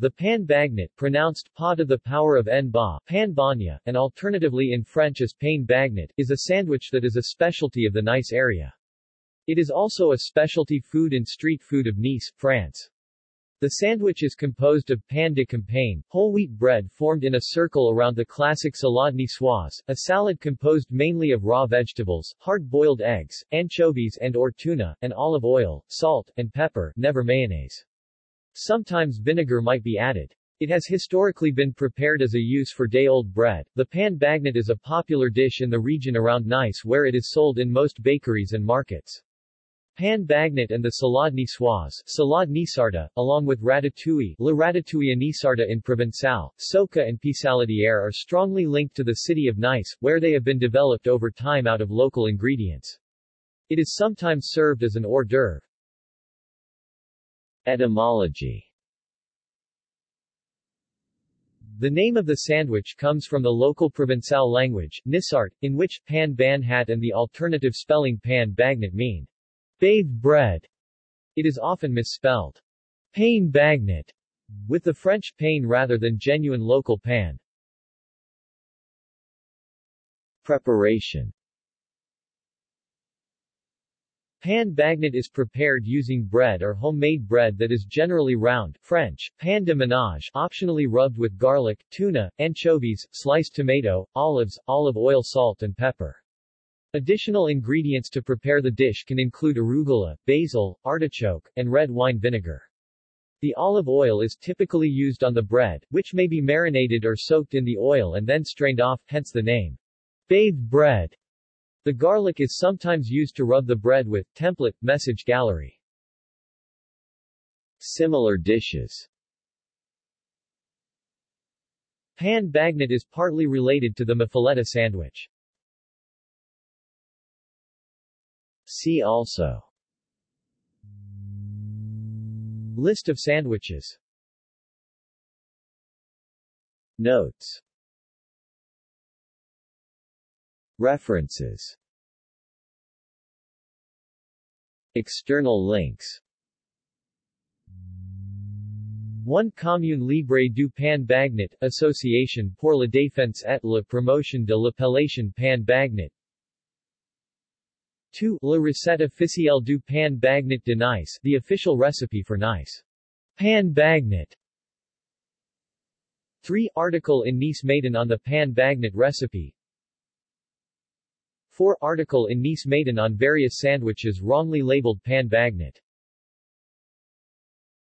The pan bagnat, pronounced pa to the power of n ba, pan banya, and alternatively in French as pain bagnat, is a sandwich that is a specialty of the Nice area. It is also a specialty food and street food of Nice, France. The sandwich is composed of pain de campagne, whole wheat bread formed in a circle around the classic salade niçoise, a salad composed mainly of raw vegetables, hard-boiled eggs, anchovies and or tuna, and olive oil, salt, and pepper, never mayonnaise. Sometimes vinegar might be added. It has historically been prepared as a use for day-old bread. The pan bagnat is a popular dish in the region around Nice where it is sold in most bakeries and markets. Pan bagnat and the salade niçoise, salade nisarda, along with ratatouille, la ratatouille nisarda in Provençal, soca and pissaladière are strongly linked to the city of Nice, where they have been developed over time out of local ingredients. It is sometimes served as an hors d'oeuvre. Etymology The name of the sandwich comes from the local Provençal language, Nisart, in which pan banhat and the alternative spelling pan bagnat mean bathed bread. It is often misspelled pain bagnat, with the French pain rather than genuine local pan. Preparation Pan bagnat is prepared using bread or homemade bread that is generally round French, pan de ménage optionally rubbed with garlic, tuna, anchovies, sliced tomato, olives, olive oil salt and pepper. Additional ingredients to prepare the dish can include arugula, basil, artichoke, and red wine vinegar. The olive oil is typically used on the bread, which may be marinated or soaked in the oil and then strained off, hence the name. Bathed bread. The garlic is sometimes used to rub the bread with. Template, message gallery. Similar dishes Pan bagnat is partly related to the muffuletta sandwich. See also List of sandwiches Notes References External links 1 Commune Libre du Pan Bagnat, Association pour la défense et la promotion de l'appellation Pan Bagnat 2. La recette officielle du Pan Bagnat de Nice, the official recipe for Nice. Pan Bagnat 3. Article in Nice-Matin on the Pan Bagnat recipe 4. Article in Nice-Matin on various sandwiches wrongly labeled pan bagnat.